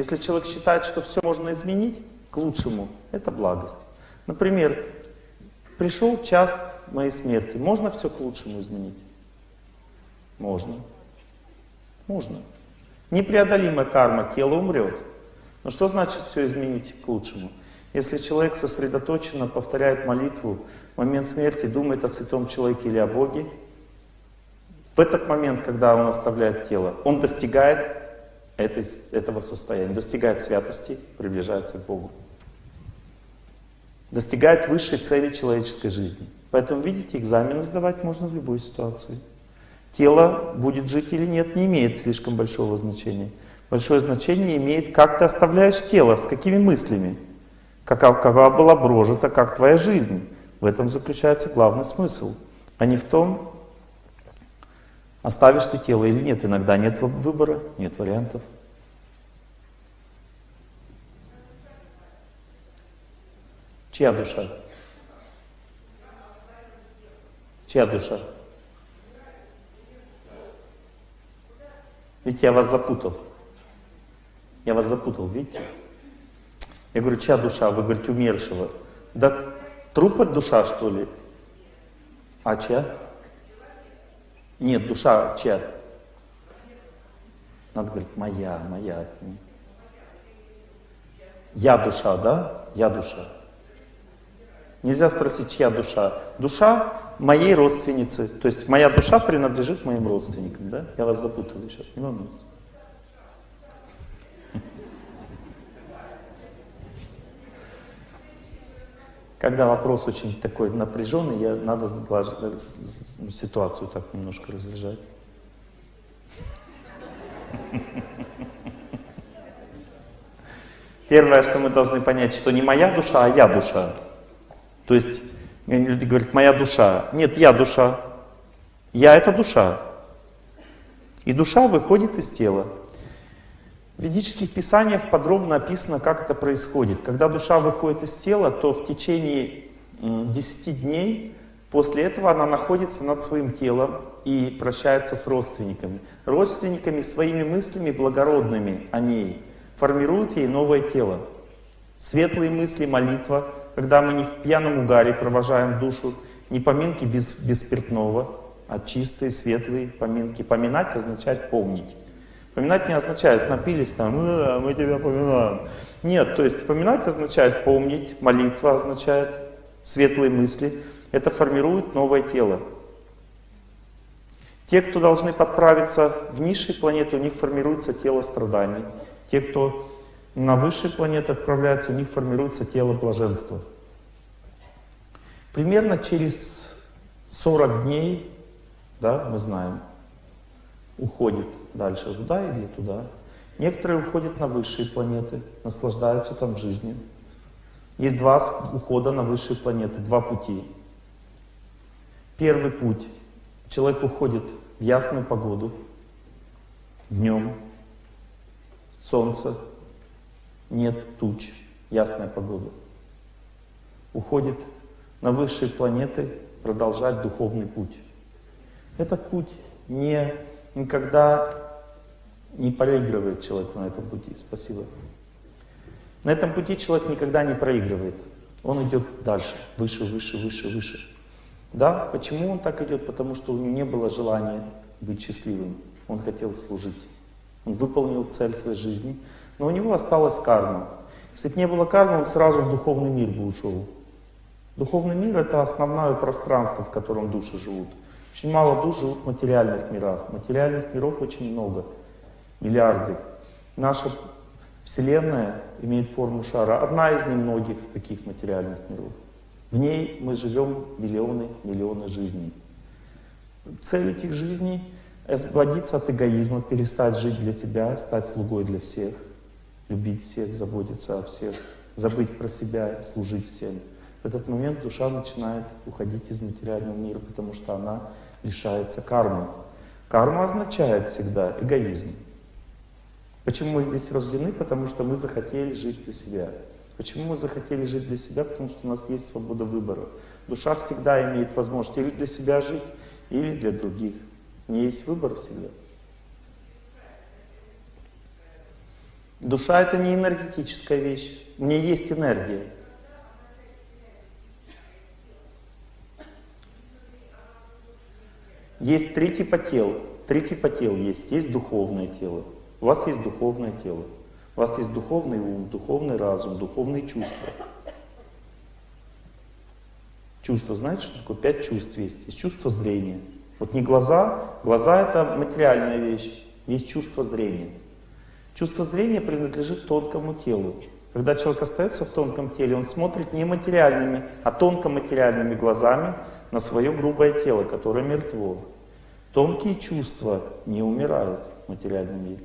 Если человек считает, что все можно изменить к лучшему, это благость. Например, пришел час моей смерти. Можно все к лучшему изменить? Можно. Можно. Непреодолимая карма, тело умрет. Но что значит все изменить к лучшему? Если человек сосредоточенно повторяет молитву, в момент смерти думает о святом человеке или о Боге, в этот момент, когда он оставляет тело, он достигает этой, этого состояния, достигает святости, приближается к Богу. Достигает высшей цели человеческой жизни. Поэтому, видите, экзамены сдавать можно в любой ситуации. Тело будет жить или нет, не имеет слишком большого значения. Большое значение имеет, как ты оставляешь тело, с какими мыслями, какова, какова была прожита, как твоя жизнь. В этом заключается главный смысл, а не в том, оставишь ты тело или нет. Иногда нет выбора, нет вариантов. Чья душа? Чья душа? Видите, я вас запутал. Я вас запутал, видите? Я говорю, чья душа? Вы говорите, умершего. Да трупа душа, что ли? А чья? Нет, душа чья? Надо говорить, моя, моя. Я душа, да? Я душа. Нельзя спросить, чья душа. Душа моей родственницы. То есть моя душа принадлежит моим родственникам. Да? Я вас запутал сейчас, не волнуйтесь. Когда вопрос очень такой напряженный, я, надо ситуацию так немножко разряжать. Первое, что мы должны понять, что не моя душа, а я душа. То есть люди говорят, моя душа. Нет, я душа. Я это душа. И душа выходит из тела. В ведических писаниях подробно описано, как это происходит. Когда душа выходит из тела, то в течение 10 дней после этого она находится над своим телом и прощается с родственниками. Родственниками своими мыслями благородными о ней формируют ей новое тело. Светлые мысли, молитва, когда мы не в пьяном угаре провожаем душу, не поминки без, без спиртного, а чистые, светлые поминки. Поминать означает помнить. Поминать не означает напились там, э, мы тебя поминаем. Нет, то есть поминать означает помнить, молитва означает светлые мысли. Это формирует новое тело. Те, кто должны подправиться в низшие планеты, у них формируется тело страданий. Те, кто на высшие планеты отправляются, у них формируется тело блаженства. Примерно через 40 дней, да, мы знаем, уходит дальше туда или туда. Некоторые уходят на высшие планеты, наслаждаются там жизнью. Есть два ухода на высшие планеты, два пути. Первый путь. Человек уходит в ясную погоду, днем, солнце, нет туч, ясная погода. Уходит на высшие планеты продолжать духовный путь. Этот путь не никогда не проигрывает человек на этом пути. Спасибо. На этом пути человек никогда не проигрывает. Он идет дальше, выше, выше, выше, выше. Да, почему он так идет? Потому что у него не было желания быть счастливым. Он хотел служить. Он выполнил цель своей жизни, но у него осталась карма. Если бы не было кармы, он сразу в духовный мир бы ушел. Духовный мир — это основное пространство, в котором души живут. Очень мало душ живут в материальных мирах. Материальных миров очень много, миллиарды. Наша Вселенная имеет форму шара. Одна из немногих таких материальных миров. В ней мы живем миллионы, миллионы жизней. Цель этих жизней — освободиться от эгоизма, перестать жить для себя, стать слугой для всех, любить всех, заботиться о всех, забыть про себя, служить всем. В этот момент душа начинает уходить из материального мира, потому что она лишается кармы. Карма означает всегда эгоизм. Почему мы здесь рождены? Потому что мы захотели жить для себя. Почему мы захотели жить для себя? Потому что у нас есть свобода выбора. Душа всегда имеет возможность или для себя жить, или для других. Не есть выбор всегда. Душа это не энергетическая вещь. У меня есть энергия. Есть три типа тел. Три типа тел есть. Есть духовное тело. У вас есть духовное тело. У вас есть духовный ум, духовный разум, духовные чувства. Чувство, знаете, что такое? Пять чувств есть. Есть чувство зрения. Вот не глаза. Глаза это материальная вещь. Есть чувство зрения. Чувство зрения принадлежит тонкому телу. Когда человек остается в тонком теле, он смотрит не материальными, а тонкоматериальными глазами на свое грубое тело, которое мертво. Тонкие чувства не умирают в материальном мире.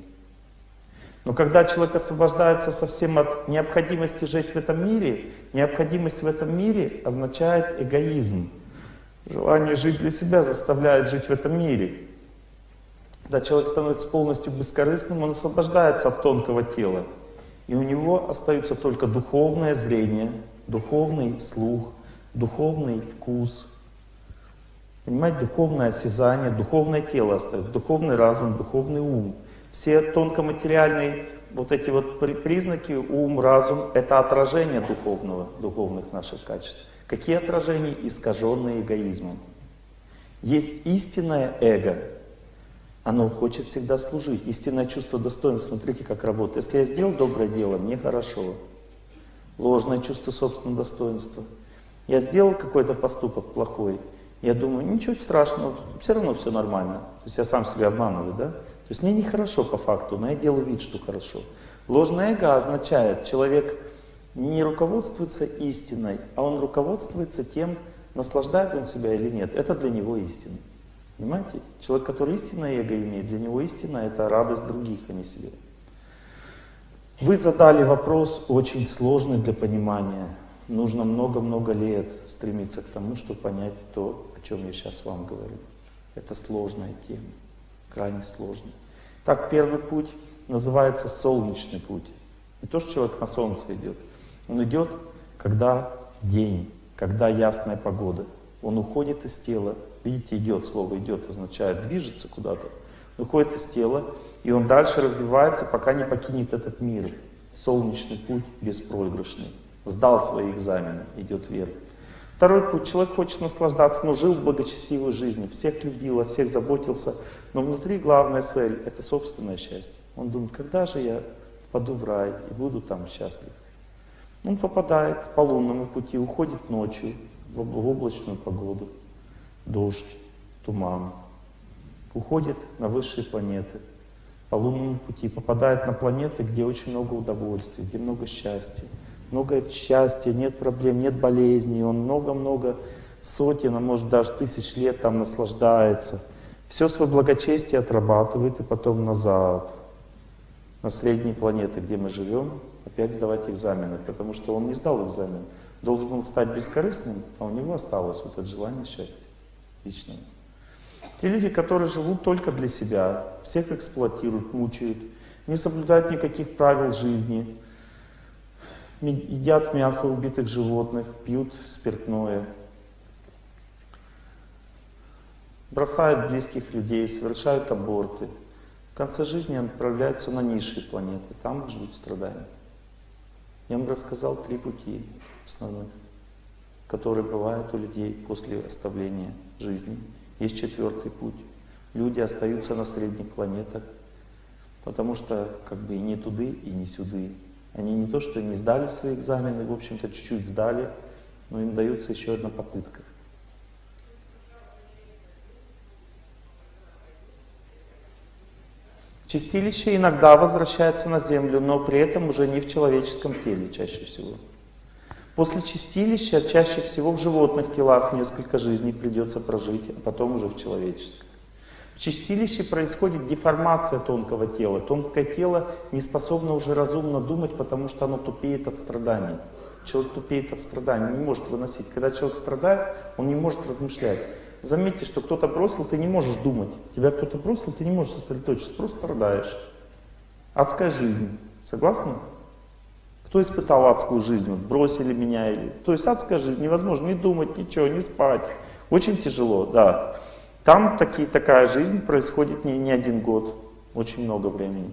Но когда человек освобождается совсем от необходимости жить в этом мире, необходимость в этом мире означает эгоизм. Желание жить для себя заставляет жить в этом мире. Когда человек становится полностью бескорыстным, он освобождается от тонкого тела. И у него остаются только духовное зрение, духовный слух, духовный вкус, понимаете, духовное осязание, духовное тело остается, духовный разум, духовный ум. Все тонкоматериальные вот эти вот признаки, ум, разум, это отражение духовного, духовных наших качеств. Какие отражения? Искаженные эгоизмом. Есть истинное эго, оно хочет всегда служить. Истинное чувство достоинства, смотрите, как работает. Если я сделал доброе дело, мне хорошо. Ложное чувство собственного достоинства. Я сделал какой-то поступок плохой, я думаю, ничего страшного, все равно все нормально. То есть я сам себя обманываю, да? То есть мне нехорошо по факту, но я делаю вид, что хорошо. Ложное эго означает, человек не руководствуется истиной, а он руководствуется тем, наслаждает он себя или нет. Это для него истина. Понимаете? Человек, который истинное эго имеет, для него истина это радость других, а не себе. Вы задали вопрос очень сложный для понимания. Нужно много-много лет стремиться к тому, чтобы понять то, о чем я сейчас вам говорю. Это сложная тема, крайне сложная. Так, первый путь называется солнечный путь. Не то, что человек на солнце идет. Он идет, когда день, когда ясная погода. Он уходит из тела, Видите, идет, слово идет означает движется куда-то. Выходит из тела, и он дальше развивается, пока не покинет этот мир. Солнечный путь беспроигрышный. Сдал свои экзамены, идет вверх. Второй путь. Человек хочет наслаждаться, но жил в благочестивой жизни. Всех любил, о всех заботился. Но внутри главная цель — это собственное счастье. Он думает, когда же я впаду в рай и буду там счастлив. Он попадает по лунному пути, уходит ночью в облачную погоду дождь, туман. Уходит на высшие планеты, по лунному пути, попадает на планеты, где очень много удовольствия, где много счастья. Много счастья, нет проблем, нет болезней. Он много-много сотен, а может даже тысяч лет там наслаждается. Все свое благочестие отрабатывает и потом назад, на средние планеты, где мы живем, опять сдавать экзамены, потому что он не сдал экзамен. Должен был стать бескорыстным, а у него осталось вот это желание счастья личного. Те люди, которые живут только для себя, всех эксплуатируют, мучают, не соблюдают никаких правил жизни, едят мясо убитых животных, пьют спиртное, бросают близких людей, совершают аборты. В конце жизни отправляются на низшие планеты, там их ждут страдания. Я вам рассказал три пути основных, которые бывают у людей после оставления жизни. Есть четвертый путь. Люди остаются на средних планетах, потому что как бы и не туды, и не сюды. Они не то, что не сдали свои экзамены, в общем-то чуть-чуть сдали, но им дается еще одна попытка. Чистилище иногда возвращается на Землю, но при этом уже не в человеческом теле чаще всего. После чистилища чаще всего в животных телах несколько жизней придется прожить, а потом уже в человеческом. В чистилище происходит деформация тонкого тела. Тонкое тело не способно уже разумно думать, потому что оно тупеет от страданий. Человек тупеет от страданий, не может выносить. Когда человек страдает, он не может размышлять. Заметьте, что кто-то бросил, ты не можешь думать. Тебя кто-то бросил, ты не можешь сосредоточиться, просто страдаешь. Адская жизнь. Согласны? Кто испытал адскую жизнь? Вот бросили меня. Или... То есть адская жизнь невозможно не думать, ничего, не спать. Очень тяжело, да. Там таки, такая жизнь происходит не, не один год, очень много времени.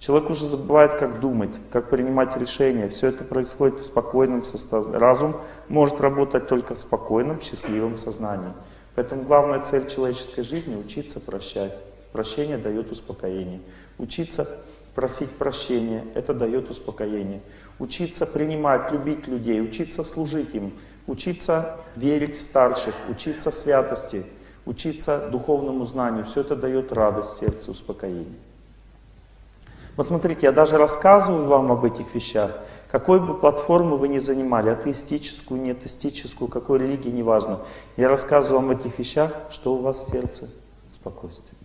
Человек уже забывает, как думать, как принимать решения. Все это происходит в спокойном состоянии. Разум может работать только в спокойном, счастливом сознании. Поэтому главная цель человеческой жизни — учиться прощать. Прощение дает успокоение. Учиться просить прощения — это дает успокоение. Учиться принимать, любить людей, учиться служить им, учиться верить в старших, учиться святости, учиться духовному знанию — все это дает радость сердцу, успокоение. Вот смотрите, я даже рассказываю вам об этих вещах, какой бы платформу вы ни занимали, атеистическую, неатеистическую, какой религии, неважно. Я рассказываю вам об этих вещах, что у вас в сердце спокойствие.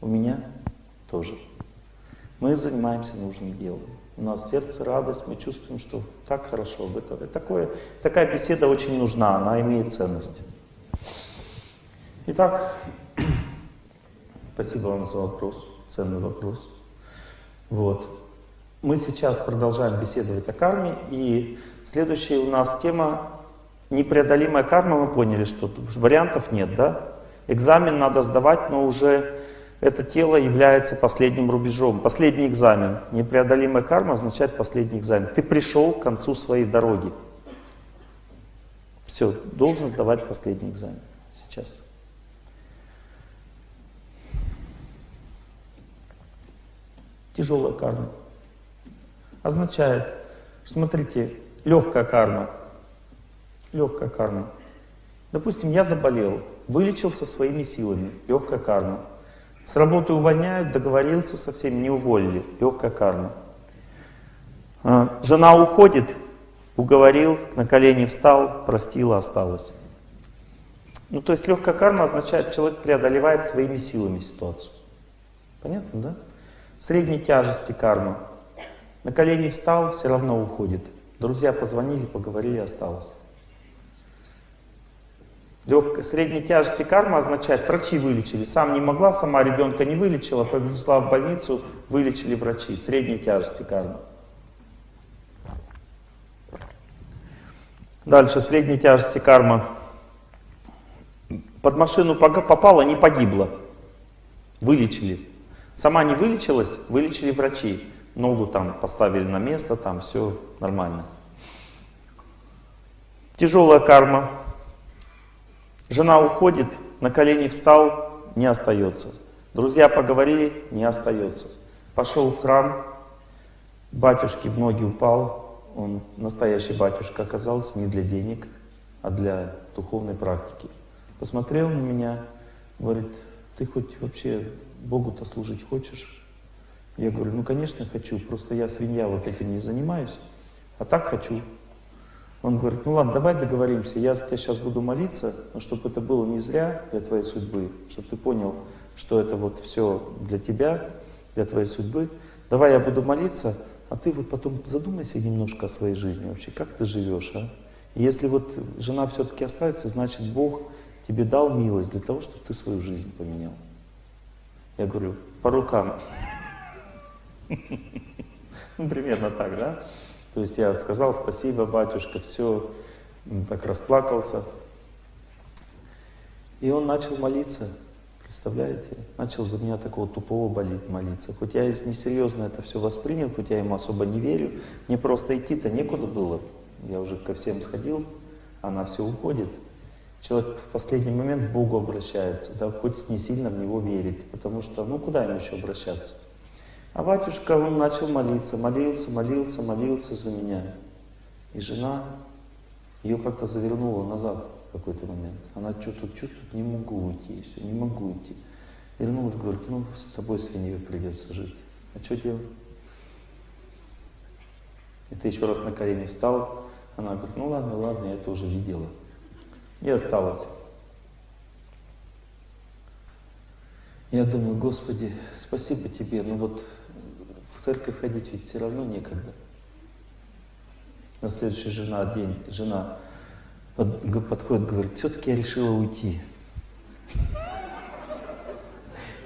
У меня тоже. Мы занимаемся нужным делом. У нас сердце радость, мы чувствуем, что так хорошо. Это, такое, такая беседа очень нужна, она имеет ценность. Итак, спасибо вам за вопрос, ценный вопрос. Вот. Мы сейчас продолжаем беседовать о карме, и следующая у нас тема непреодолимая карма, мы поняли, что вариантов нет, да? Экзамен надо сдавать, но уже это тело является последним рубежом. Последний экзамен. Непреодолимая карма означает последний экзамен. Ты пришел к концу своей дороги. Все, должен сдавать последний экзамен сейчас. тяжелая карма. Означает, смотрите, легкая карма. Легкая карма. Допустим, я заболел, вылечился своими силами, легкая карма. С работы увольняют, договорился со всеми, не уволили, легкая карма. А, жена уходит, уговорил, на колени встал, простила, осталась. Ну, то есть легкая карма означает, человек преодолевает своими силами ситуацию. Понятно, да? Средней тяжести карма. На колени встал, все равно уходит. Друзья позвонили, поговорили, осталось. Легкой, средней тяжести карма означает, врачи вылечили. Сам не могла, сама ребенка не вылечила, повезла в больницу, вылечили врачи. Средней тяжести карма. Дальше, средней тяжести карма. Под машину попала, не погибла. Вылечили. Сама не вылечилась, вылечили врачи. Ногу там поставили на место, там все нормально. Тяжелая карма. Жена уходит, на колени встал, не остается. Друзья поговорили, не остается. Пошел в храм, батюшке в ноги упал. Он настоящий батюшка оказался не для денег, а для духовной практики. Посмотрел на меня, говорит, ты хоть вообще Богу-то служить хочешь? Я говорю, ну, конечно, хочу, просто я свинья вот этим не занимаюсь, а так хочу. Он говорит, ну ладно, давай договоримся, я за тебя сейчас буду молиться, но чтобы это было не зря для твоей судьбы, чтобы ты понял, что это вот все для тебя, для твоей судьбы. Давай я буду молиться, а ты вот потом задумайся немножко о своей жизни вообще, как ты живешь, а? И если вот жена все-таки останется, значит Бог тебе дал милость для того, чтобы ты свою жизнь поменял. Я говорю, по рукам. Ну, примерно так, да? То есть я сказал, спасибо, батюшка, все, так расплакался. И он начал молиться, представляете? Начал за меня такого тупого болит молиться. Хоть я несерьезно это все воспринял, хоть я ему особо не верю, мне просто идти-то некуда было. Я уже ко всем сходил, она все уходит. Человек в последний момент к Богу обращается, да, хоть не сильно в Него верит, потому что, ну, куда ему еще обращаться? А батюшка, он начал молиться, молился, молился, молился за меня. И жена, ее как-то завернула назад в какой-то момент. Она что-то чувствует, не могу уйти, все, не могу уйти. Вернулась, говорит, ну, с тобой свиньей придется жить. А что делать? И ты еще раз на колени встал. Она говорит, ну ладно, ладно, я это уже видела и осталось. Я думаю, Господи, спасибо Тебе, но вот в церковь ходить ведь все равно некогда. На следующий жена, день жена под, подходит, говорит, все-таки я решила уйти.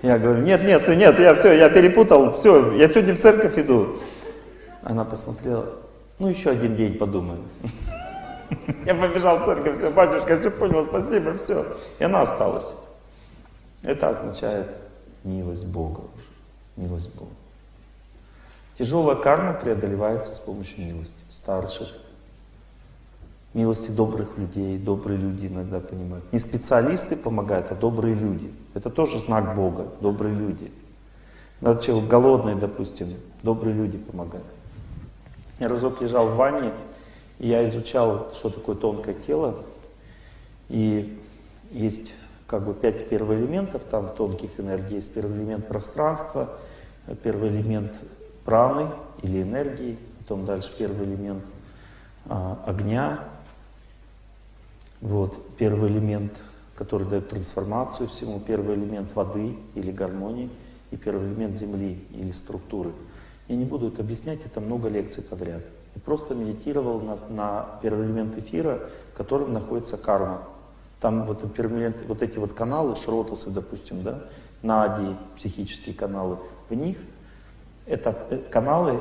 Я говорю, нет, нет, нет, я все, я перепутал, все, я сегодня в церковь иду. Она посмотрела, ну еще один день подумаю. Я побежал в церковь, все, батюшка, все понял, спасибо, все. И она осталась. Это означает милость Бога уже, милость Бога. Тяжелая карма преодолевается с помощью милости старших, милости добрых людей. Добрые люди иногда понимают. Не специалисты помогают, а добрые люди. Это тоже знак Бога, добрые люди. Надо человек голодный, допустим, добрые люди помогают. Я разок лежал в ванне, и я изучал, что такое тонкое тело. И есть как бы пять первоэлементов, там в тонких энергиях есть первый элемент пространства, первый элемент праны или энергии, потом дальше первый элемент а, огня, вот, первый элемент, который дает трансформацию всему, первый элемент воды или гармонии, и первый элемент земли или структуры. Я не буду это объяснять, это много лекций подряд. Я просто медитировал на, на первый элемент эфира, в котором находится карма. Там вот, вот эти вот каналы, шротасы, допустим, да, нади, психические каналы, в них это э, каналы,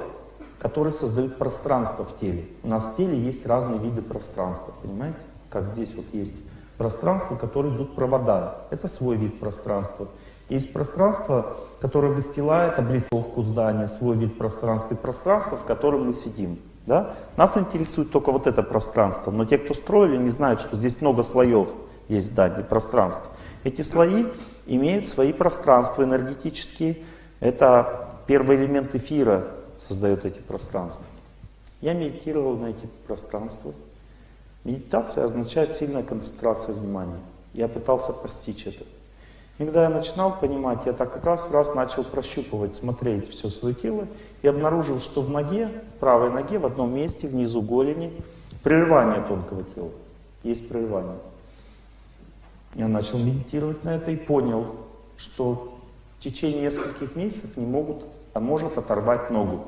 которые создают пространство в теле. У нас в теле есть разные виды пространства, понимаете? Как здесь вот есть пространство, которые идут провода. Это свой вид пространства. Есть пространство, которое выстилает облицовку здания, свой вид пространства, и пространство, в котором мы сидим. Да? Нас интересует только вот это пространство, но те, кто строили, не знают, что здесь много слоев есть зданий, пространств. Эти слои имеют свои пространства энергетические. Это первый элемент эфира создает эти пространства. Я медитировал на эти пространства. Медитация означает сильная концентрация внимания. Я пытался постичь это. И когда я начинал понимать, я так раз раз начал прощупывать, смотреть все свое тело и обнаружил, что в ноге, в правой ноге, в одном месте, внизу голени, прерывание тонкого тела. Есть прерывание. Я начал медитировать на это и понял, что в течение нескольких месяцев не могут, может оторвать ногу.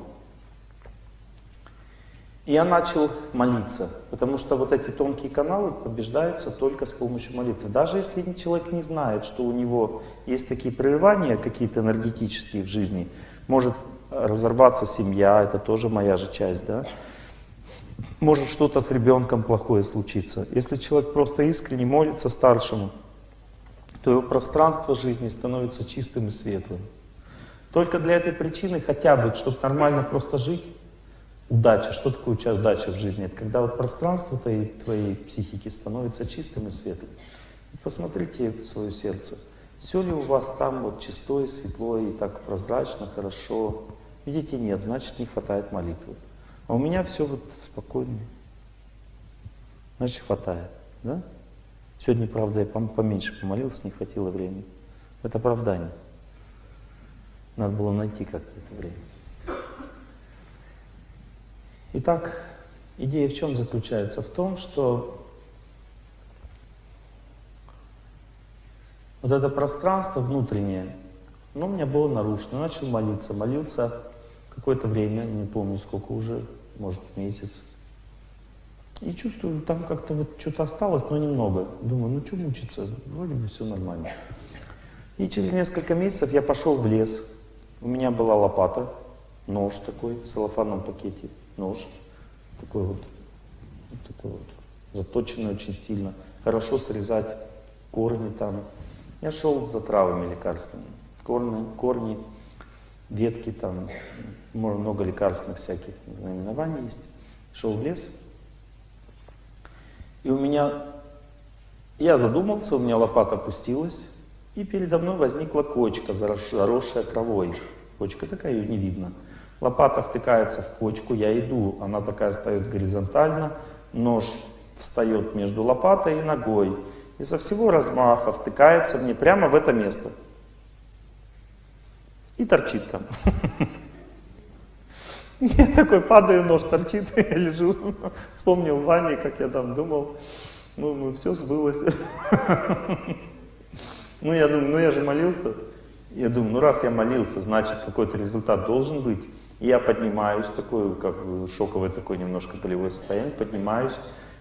И я начал молиться, потому что вот эти тонкие каналы побеждаются только с помощью молитвы. Даже если человек не знает, что у него есть такие прерывания какие-то энергетические в жизни, может разорваться семья, это тоже моя же часть, да? Может что-то с ребенком плохое случиться. Если человек просто искренне молится старшему, то его пространство жизни становится чистым и светлым. Только для этой причины хотя бы, чтобы нормально просто жить, Удача. Что такое удача в жизни? Это когда вот пространство твоей, твоей психики становится чистым и светлым. посмотрите в свое сердце. Все ли у вас там вот чистое, светлое и так прозрачно, хорошо? Видите, нет, значит не хватает молитвы. А у меня все вот спокойно. Значит хватает, да? Сегодня, правда, я поменьше помолился, не хватило времени. Это оправдание. Надо было найти как-то это время. Итак, идея в чем заключается? В том, что вот это пространство внутреннее, оно у меня было нарушено. Я начал молиться. Молился какое-то время, не помню сколько уже, может месяц. И чувствую, там как-то вот что-то осталось, но немного. Думаю, ну что мучиться, вроде бы все нормально. И через несколько месяцев я пошел в лес. У меня была лопата, нож такой в целлофанном пакете нож, такой вот, вот такой вот, заточенный очень сильно, хорошо срезать корни там. Я шел за травами лекарственными, корни, корни ветки там, много лекарственных всяких наименований есть. Шел в лес, и у меня, я задумался, у меня лопата опустилась, и передо мной возникла кочка, заросшая травой. Кочка такая, ее не видно. Лопата втыкается в почку, я иду, она такая стоит горизонтально, нож встает между лопатой и ногой. И со всего размаха втыкается мне прямо в это место. И торчит там. Я такой падаю, нож торчит, я лежу. Вспомнил Ване, как я там думал. Ну, ну все сбылось. Ну, я думаю, ну я же молился. Я думаю, ну раз я молился, значит какой-то результат должен быть. Я поднимаюсь, такой, как бы шоковое такое немножко болевое состояние, поднимаюсь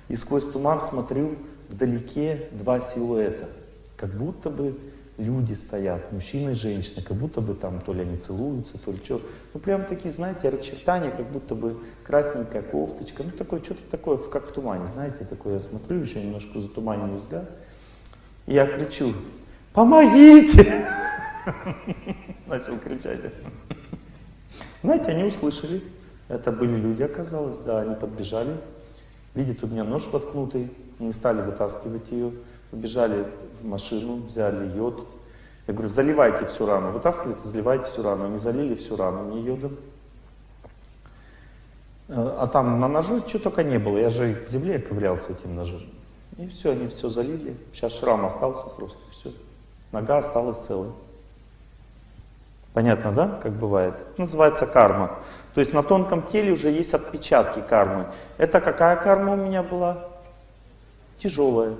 и сквозь туман смотрю вдалеке два силуэта. Как будто бы люди стоят, мужчина и женщина, как будто бы там то ли они целуются, то ли что. Ну прям такие, знаете, очертания, как будто бы красненькая кофточка, ну такое, что-то такое, как в тумане, знаете, такое я смотрю, еще немножко затуманенный взгляд. И я кричу, помогите! Начал кричать. Знаете, они услышали. Это были люди, оказалось, да, они подбежали. Видят, у меня нож воткнутый, не стали вытаскивать ее. Побежали в машину, взяли йод. Я говорю, заливайте всю рану. Вытаскивайте, заливайте всю рану. Они залили всю рану мне йодом. Э, а там на ноже что только не было. Я же в земле ковырялся этим ножом. И все, они все залили. Сейчас шрам остался просто, все. Нога осталась целой. Понятно, да, как бывает? Это называется карма. То есть на тонком теле уже есть отпечатки кармы. Это какая карма у меня была? Тяжелая.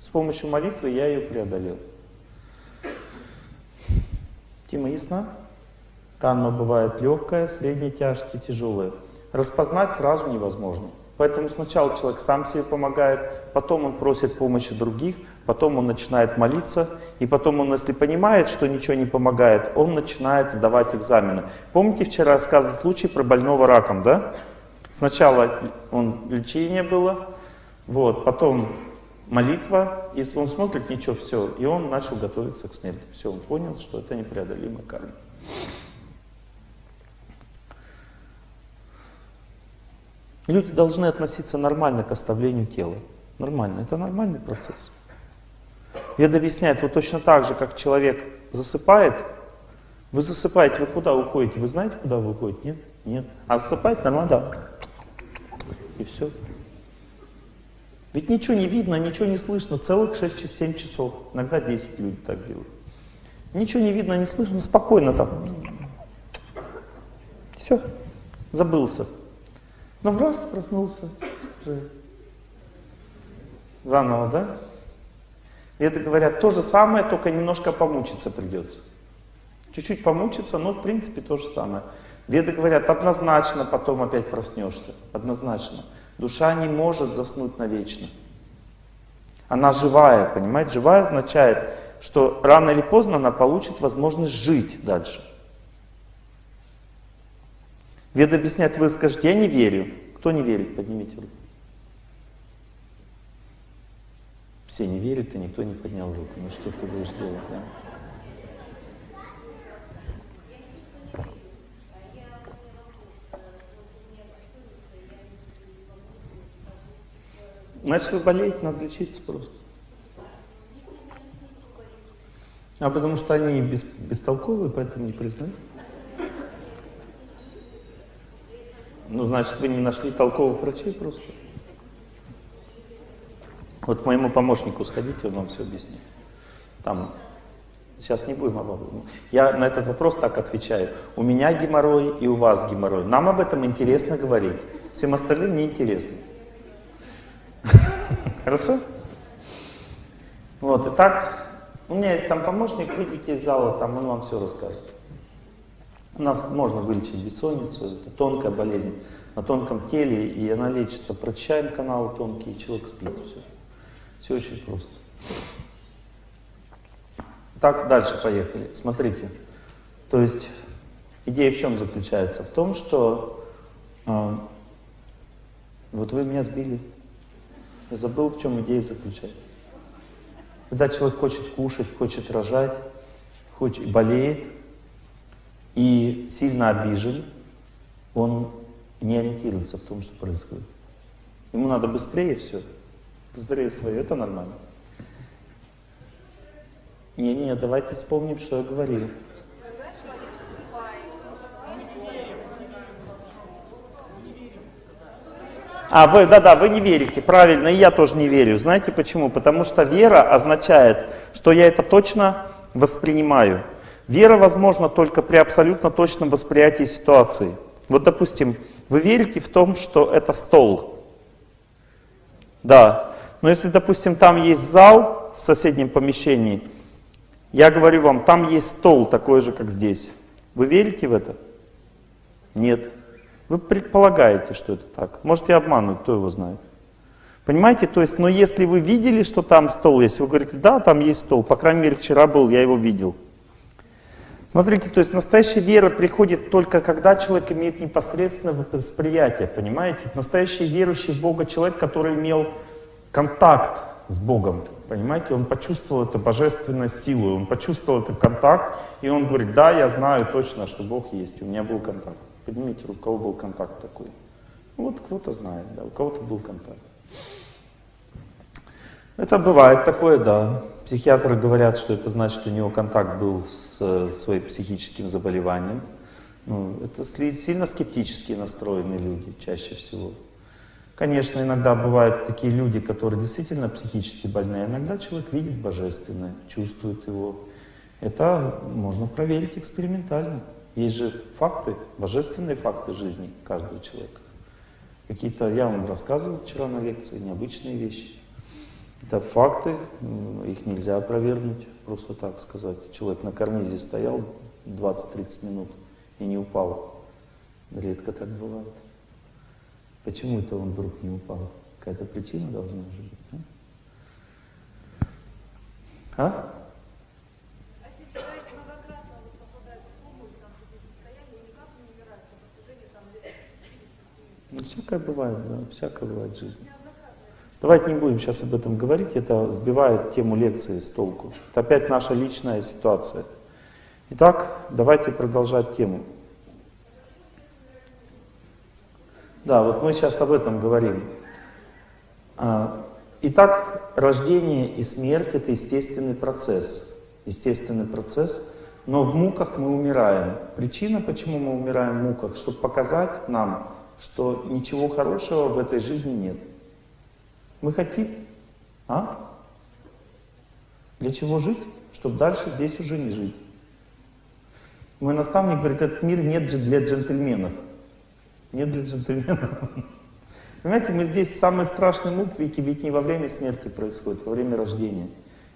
С помощью молитвы я ее преодолел. Тима, ясно? Карма бывает легкая, средней тяжести, тяжелая. Распознать сразу невозможно. Поэтому сначала человек сам себе помогает, потом он просит помощи других, потом он начинает молиться, и потом он, если понимает, что ничего не помогает, он начинает сдавать экзамены. Помните, вчера рассказывал случай про больного раком, да? Сначала он, лечение было, вот, потом молитва, если он смотрит, ничего, все, и он начал готовиться к смерти. Все, он понял, что это непреодолимая карма. Люди должны относиться нормально к оставлению тела. Нормально. Это нормальный процесс. Вед объясняет, вот точно так же, как человек засыпает, вы засыпаете, вы куда уходите? Вы знаете, куда вы уходите? Нет? Нет. А засыпать нормально? Да. И все. Ведь ничего не видно, ничего не слышно. Целых 6-7 часов. Иногда 10 люди так делают. Ничего не видно, не слышно, спокойно там. Все. Забылся. Но раз проснулся. Заново, да? Веды говорят, то же самое, только немножко помучиться придется. Чуть-чуть помучиться, но в принципе то же самое. Веды говорят, однозначно потом опять проснешься. Однозначно. Душа не может заснуть навечно. Она живая, понимаете? Живая означает, что рано или поздно она получит возможность жить дальше. Веды объясняют, вы скажете, я не верю. Кто не верит, поднимите руку. Все не верят, и никто не поднял руку. Ну что ты будешь делать, да? Значит, вы болеете, надо лечиться просто. А потому что они бес, бестолковые, поэтому не признают. Ну, значит, вы не нашли толковых врачей просто. Вот к моему помощнику сходите, он вам все объяснит. Там, сейчас не будем об этом. Я на этот вопрос так отвечаю. У меня геморрой и у вас геморрой. Нам об этом интересно говорить. Всем остальным не интересно. Хорошо? Вот, итак, у меня есть там помощник, выйдите из зала, там он вам все расскажет. У нас можно вылечить бессонницу, это тонкая болезнь на тонком теле, и она лечится. Прочищаем каналы тонкие, человек спит, все. Все очень просто. Так, дальше поехали. Смотрите. То есть, идея в чем заключается? В том, что... Э, вот вы меня сбили. Я забыл, в чем идея заключается. Когда человек хочет кушать, хочет рожать, хочет, болеет, и сильно обижен, он не ориентируется в том, что происходит. Ему надо быстрее все, быстрее свое, это нормально. Не-не, давайте вспомним, что я говорил. А, вы, да-да, вы не верите, правильно, и я тоже не верю. Знаете почему? Потому что вера означает, что я это точно воспринимаю. Вера возможна только при абсолютно точном восприятии ситуации. Вот, допустим, вы верите в том, что это стол. Да. Но если, допустим, там есть зал в соседнем помещении, я говорю вам, там есть стол такой же, как здесь. Вы верите в это? Нет. Вы предполагаете, что это так. Может, я обманываю, кто его знает. Понимаете? То есть, но если вы видели, что там стол есть, вы говорите, да, там есть стол, по крайней мере, вчера был, я его видел. Смотрите, то есть настоящая вера приходит только когда человек имеет непосредственное восприятие, понимаете? Настоящий верующий в Бога человек, который имел контакт с Богом, понимаете? Он почувствовал эту божественную силу, он почувствовал этот контакт, и он говорит, да, я знаю точно, что Бог есть, у меня был контакт. Поднимите руку, у кого был контакт такой. Ну, вот кто-то знает, да, у кого-то был контакт. Это бывает такое, да. Психиатры говорят, что это значит, что у него контакт был с своим психическим заболеванием. Ну, это сильно скептически настроенные люди чаще всего. Конечно, иногда бывают такие люди, которые действительно психически больные. Иногда человек видит божественное, чувствует его. Это можно проверить экспериментально. Есть же факты, божественные факты жизни каждого человека. Какие-то, я вам рассказывал вчера на лекции, необычные вещи. Это факты, их нельзя опровергнуть, просто так сказать. Человек на карнизе стоял 20-30 минут и не упал. Редко так бывает. Почему это он вдруг не упал? Какая-то причина должна же быть. А? а? Ну, всякое бывает, да, всякое бывает в жизни. Давайте не будем сейчас об этом говорить, это сбивает тему лекции с толку. Это опять наша личная ситуация. Итак, давайте продолжать тему. Да, вот мы сейчас об этом говорим. А, итак, рождение и смерть — это естественный процесс. Естественный процесс, но в муках мы умираем. Причина, почему мы умираем в муках, чтобы показать нам, что ничего хорошего в этой жизни нет. Мы хотим, а? Для чего жить? Чтобы дальше здесь уже не жить. Мой наставник говорит, этот мир нет для джентльменов. Нет для джентльменов. Понимаете, мы здесь самый страшный мук, ведь, не во время смерти происходит, во время рождения.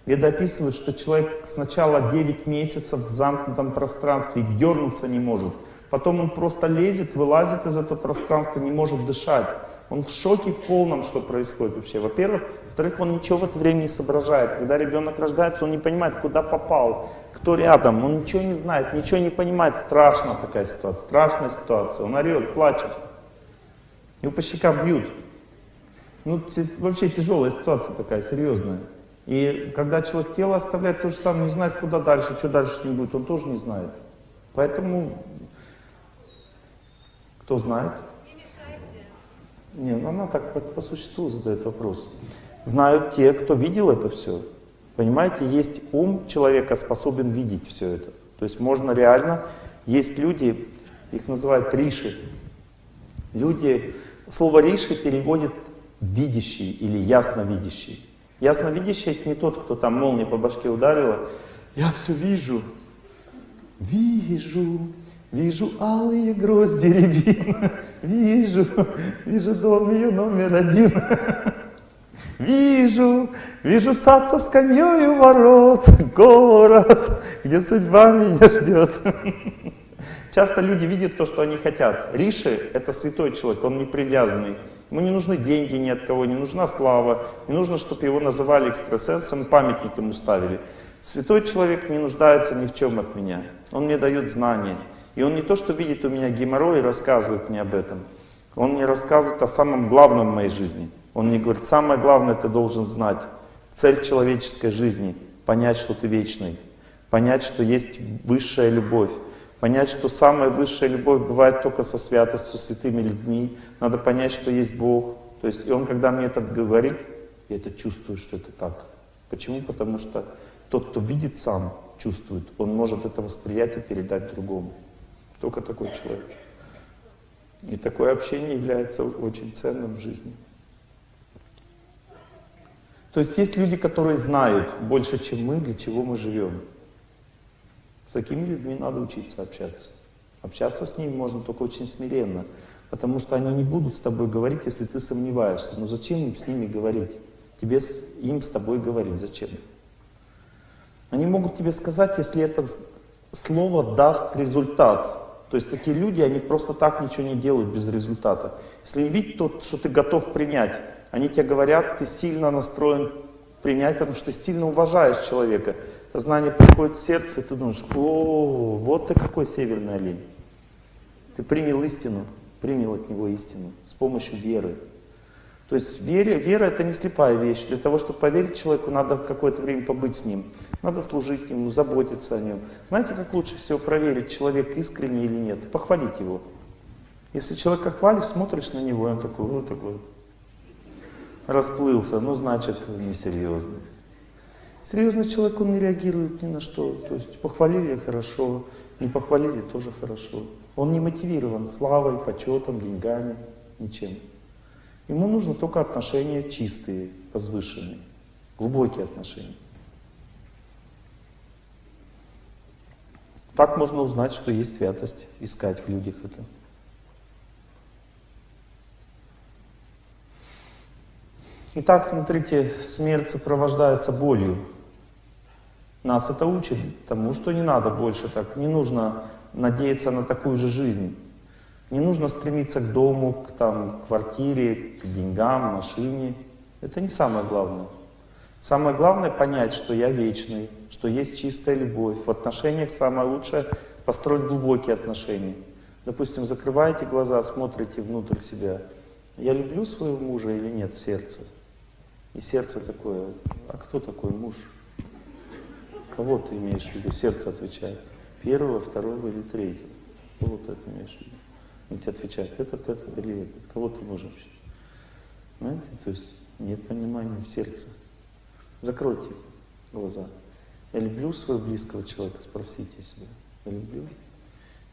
Веда описывает, что человек сначала 9 месяцев в замкнутом пространстве дернуться не может. Потом он просто лезет, вылазит из этого пространства, не может дышать. Он в шоке в полном, что происходит вообще. Во-первых. Во-вторых, он ничего в это время не соображает. Когда ребенок рождается, он не понимает, куда попал, кто рядом. Он ничего не знает, ничего не понимает. Страшная такая ситуация, страшная ситуация. Он орет, плачет. Его по щекам бьют. Ну, вообще тяжелая ситуация такая, серьезная. И когда человек тело оставляет, то же самое, не знает, куда дальше, что дальше с ним будет, он тоже не знает. Поэтому кто знает? Не, ну она так по, существу задает вопрос. Знают те, кто видел это все. Понимаете, есть ум человека способен видеть все это. То есть можно реально, есть люди, их называют риши. Люди, слово риши переводит видящий или ясновидящий. Ясновидящий это не тот, кто там молнией по башке ударила. Я все вижу, вижу, Вижу алые грозди рябин, вижу, вижу дом ее номер один. Вижу, вижу сад со скамьей у ворот, город, где судьба меня ждет. Часто люди видят то, что они хотят. Риши — это святой человек, он не привязанный. Ему не нужны деньги ни от кого, не нужна слава, не нужно, чтобы его называли экстрасенсом, памятник ему ставили. Святой человек не нуждается ни в чем от меня. Он мне дает знания. И он не то, что видит у меня геморрой и рассказывает мне об этом. Он мне рассказывает о самом главном в моей жизни. Он мне говорит, самое главное ты должен знать. Цель человеческой жизни — понять, что ты вечный. Понять, что есть высшая любовь. Понять, что самая высшая любовь бывает только со святостью, со святыми людьми. Надо понять, что есть Бог. То есть, и он, когда мне это говорит, я это чувствую, что это так. Почему? Потому что тот, кто видит сам, чувствует, он может это восприятие передать другому. Только такой человек. И такое общение является очень ценным в жизни. То есть есть люди, которые знают больше, чем мы, для чего мы живем. С такими людьми надо учиться общаться. Общаться с ними можно только очень смиренно, потому что они не будут с тобой говорить, если ты сомневаешься. Но зачем им с ними говорить? Тебе с, им с тобой говорить, зачем? Они могут тебе сказать, если это слово даст результат. То есть такие люди, они просто так ничего не делают без результата. Если они видят то, что ты готов принять, они тебе говорят, ты сильно настроен принять, потому что ты сильно уважаешь человека. Это знание приходит в сердце, и ты думаешь, о, вот ты какой северный олень. Ты принял истину, принял от него истину с помощью веры. То есть вера, вера это не слепая вещь. Для того, чтобы поверить человеку, надо какое-то время побыть с ним. Надо служить ему, заботиться о нем. Знаете, как лучше всего проверить, человек искренний или нет? Похвалить его. Если человека хвалишь, смотришь на него, он такой, вот такой, расплылся, ну, значит, несерьезный. Серьезный человек, он не реагирует ни на что. То есть похвалили хорошо, не похвалили тоже хорошо. Он не мотивирован славой, почетом, деньгами, ничем. Ему нужно только отношения чистые, возвышенные, глубокие отношения. Так можно узнать, что есть святость, искать в людях это. Итак, смотрите, смерть сопровождается болью. Нас это учит тому, что не надо больше так, не нужно надеяться на такую же жизнь. Не нужно стремиться к дому, к там, квартире, к деньгам, машине. Это не самое главное. Самое главное понять, что я вечный, что есть чистая любовь. В отношениях самое лучшее построить глубокие отношения. Допустим, закрываете глаза, смотрите внутрь себя. Я люблю своего мужа или нет в сердце? И сердце такое, а кто такой муж? Кого ты имеешь в виду? Сердце отвечает. Первого, второго или третьего. Кого ты это имеешь в виду? Он тебе отвечает, этот, этот или этот. Кого ты можешь вообще? Понимаете? То есть нет понимания в сердце. Закройте глаза. Я люблю своего близкого человека, спросите себя. Я люблю?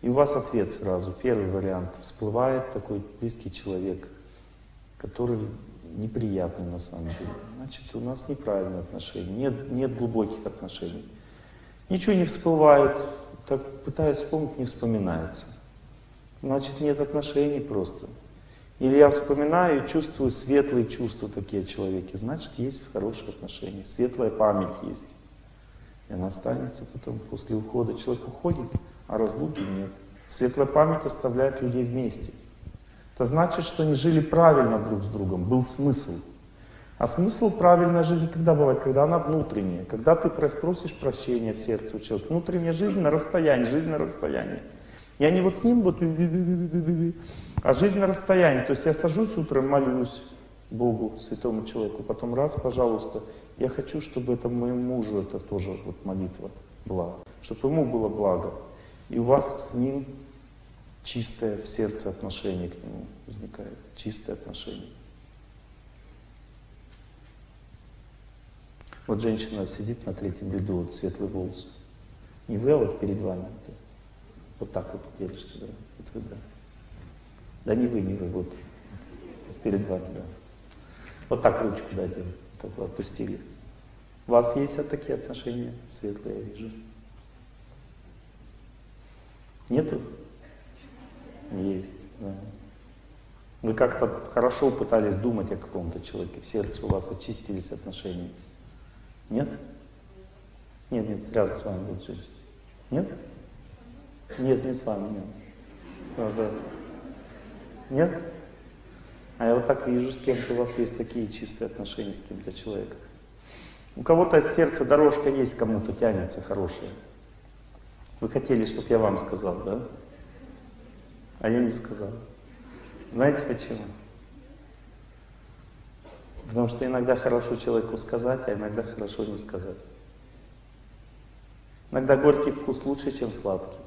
И у вас ответ сразу. Первый вариант. Всплывает такой близкий человек, который неприятный на самом деле. Значит, у нас неправильные отношения, нет, нет глубоких отношений. Ничего не всплывает, так пытаясь вспомнить, не вспоминается. Значит, нет отношений просто. Или я вспоминаю и чувствую светлые чувства такие о человеке, значит, есть хорошие отношения, светлая память есть. И она останется потом, после ухода. Человек уходит, а разлуки нет. Светлая память оставляет людей вместе. Это значит, что они жили правильно друг с другом, был смысл. А смысл правильной жизни когда бывает? Когда она внутренняя. Когда ты просишь прощения в сердце у человека. Внутренняя жизнь на расстоянии, жизнь на расстоянии. Я не вот с ним вот, а жизнь на расстоянии. То есть я сажусь утром, молюсь Богу, святому человеку, потом раз, пожалуйста, я хочу, чтобы это моему мужу это тоже вот молитва была, чтобы ему было благо. И у вас с ним чистое в сердце отношение к нему возникает, чистое отношение. Вот женщина сидит на третьем ряду, вот светлый волос. Не вы, а вот перед вами. Вот, так вот держите, да? Вот вы, да. Да не вы, не вы, вот, перед вами, да. Вот так ручку дайте, так вот отпустили. У вас есть вот такие отношения светлые, я вижу? Нету? Есть, да. Вы как-то хорошо пытались думать о каком-то человеке, в сердце у вас очистились отношения. Нет? Нет, нет, рядом с вами будет женщина. Нет? Нет, не с вами, нет. Да, да. Нет? А я вот так вижу, с кем-то у вас есть такие чистые отношения с кем-то человеком. У кого-то сердце дорожка есть, кому-то тянется хорошая. Вы хотели, чтобы я вам сказал, да? А я не сказал. Знаете почему? Потому что иногда хорошо человеку сказать, а иногда хорошо не сказать. Иногда горький вкус лучше, чем сладкий.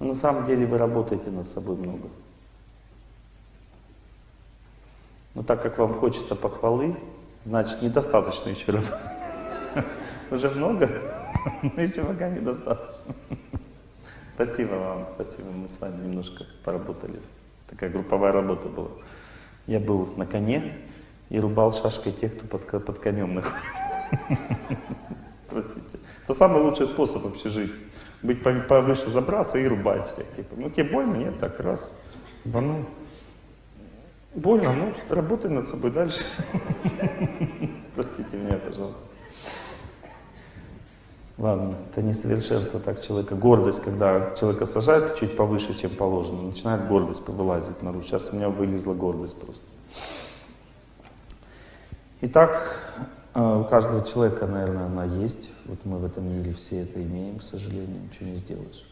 Но на самом деле вы работаете над собой много. Но так как вам хочется похвалы, значит недостаточно еще работать. Уже много, но еще пока недостаточно. Спасибо вам, спасибо. Мы с вами немножко поработали. Такая групповая работа была. Я был на коне и рубал шашкой тех, кто под, под конем находится. Простите. Это самый лучший способ вообще жить. Быть повыше, забраться и рубать всех. Типа, ну тебе больно? Нет, так раз. Бану. Больно, ну, работай над собой дальше. Простите меня, пожалуйста. Ладно, это несовершенство так человека. Гордость, когда человека сажают чуть повыше, чем положено, начинает гордость вылазить наружу. Сейчас у меня вылезла гордость просто. Итак, э, у каждого человека, наверное, она есть. Вот мы в этом мире все это имеем, к сожалению, ничего не сделаешь.